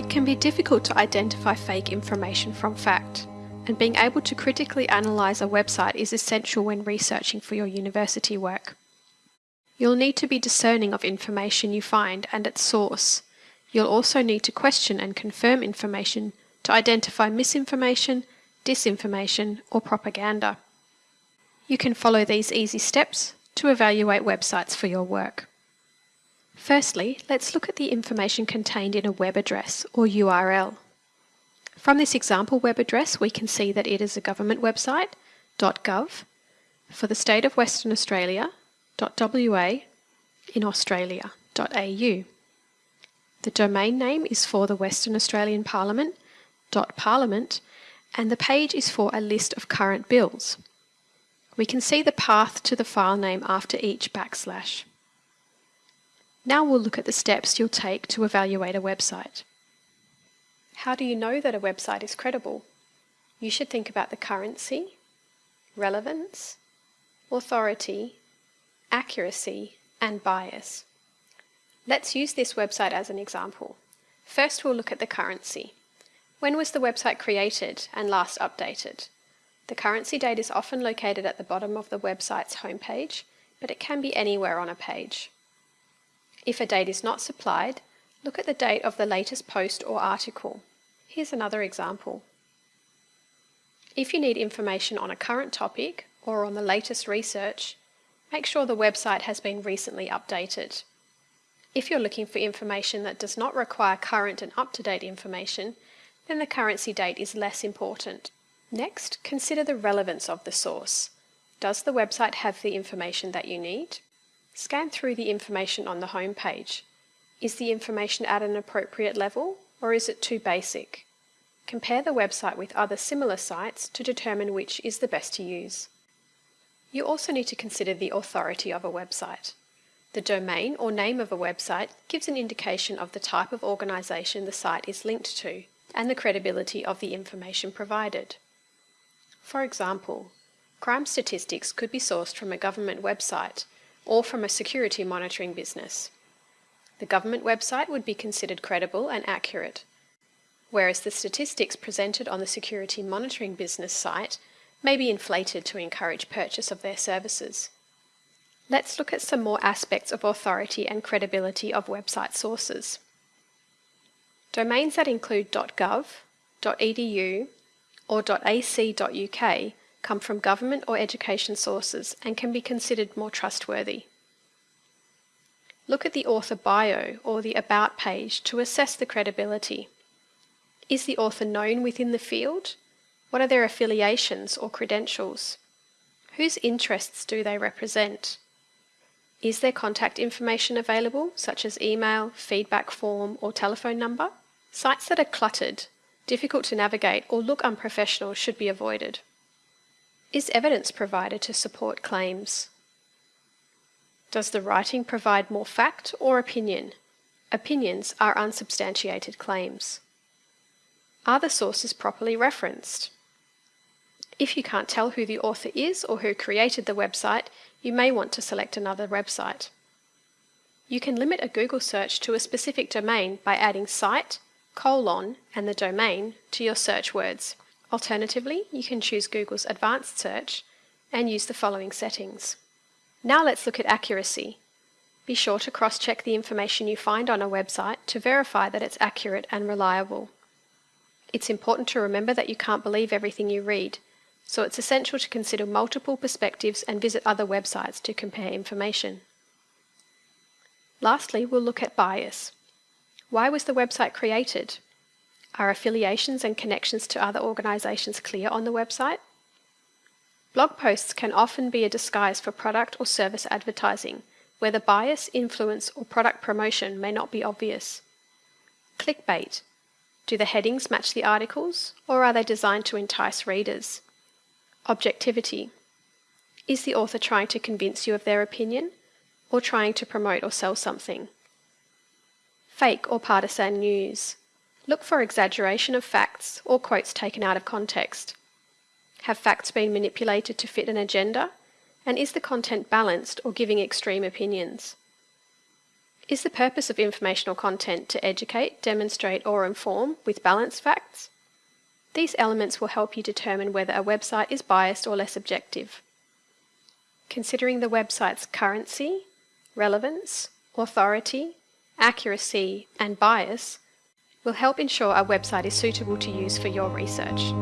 It can be difficult to identify fake information from fact, and being able to critically analyse a website is essential when researching for your university work. You'll need to be discerning of information you find and its source. You'll also need to question and confirm information to identify misinformation, disinformation, or propaganda. You can follow these easy steps to evaluate websites for your work. Firstly, let's look at the information contained in a web address or URL. From this example web address, we can see that it is a government website, .gov, for the state of Western Australia, .wa, in Australia, .au. The domain name is for the Western Australian Parliament, .parliament, and the page is for a list of current bills. We can see the path to the file name after each backslash. Now we'll look at the steps you'll take to evaluate a website. How do you know that a website is credible? You should think about the currency, relevance, authority, accuracy, and bias. Let's use this website as an example. First we'll look at the currency. When was the website created and last updated? The currency date is often located at the bottom of the website's homepage, but it can be anywhere on a page. If a date is not supplied, look at the date of the latest post or article. Here's another example. If you need information on a current topic or on the latest research, make sure the website has been recently updated. If you're looking for information that does not require current and up-to-date information, then the currency date is less important. Next, consider the relevance of the source. Does the website have the information that you need? Scan through the information on the home page. Is the information at an appropriate level or is it too basic? Compare the website with other similar sites to determine which is the best to use. You also need to consider the authority of a website. The domain or name of a website gives an indication of the type of organisation the site is linked to and the credibility of the information provided. For example, crime statistics could be sourced from a government website or from a security monitoring business. The government website would be considered credible and accurate, whereas the statistics presented on the security monitoring business site may be inflated to encourage purchase of their services. Let's look at some more aspects of authority and credibility of website sources. Domains that include .gov, .edu or .ac.uk come from government or education sources and can be considered more trustworthy. Look at the author bio or the About page to assess the credibility. Is the author known within the field? What are their affiliations or credentials? Whose interests do they represent? Is their contact information available, such as email, feedback form, or telephone number? Sites that are cluttered, difficult to navigate, or look unprofessional should be avoided. Is evidence provided to support claims? Does the writing provide more fact or opinion? Opinions are unsubstantiated claims. Are the sources properly referenced? If you can't tell who the author is or who created the website, you may want to select another website. You can limit a Google search to a specific domain by adding site, colon, and the domain to your search words. Alternatively, you can choose Google's advanced search and use the following settings. Now let's look at accuracy. Be sure to cross-check the information you find on a website to verify that it's accurate and reliable. It's important to remember that you can't believe everything you read, so it's essential to consider multiple perspectives and visit other websites to compare information. Lastly, we'll look at bias. Why was the website created? Are affiliations and connections to other organisations clear on the website? Blog posts can often be a disguise for product or service advertising, where the bias, influence, or product promotion may not be obvious. Clickbait. Do the headings match the articles, or are they designed to entice readers? Objectivity. Is the author trying to convince you of their opinion, or trying to promote or sell something? Fake or partisan news. Look for exaggeration of facts or quotes taken out of context. Have facts been manipulated to fit an agenda? And is the content balanced or giving extreme opinions? Is the purpose of informational content to educate, demonstrate or inform with balanced facts? These elements will help you determine whether a website is biased or less objective. Considering the website's currency, relevance, authority, accuracy and bias will help ensure our website is suitable to use for your research.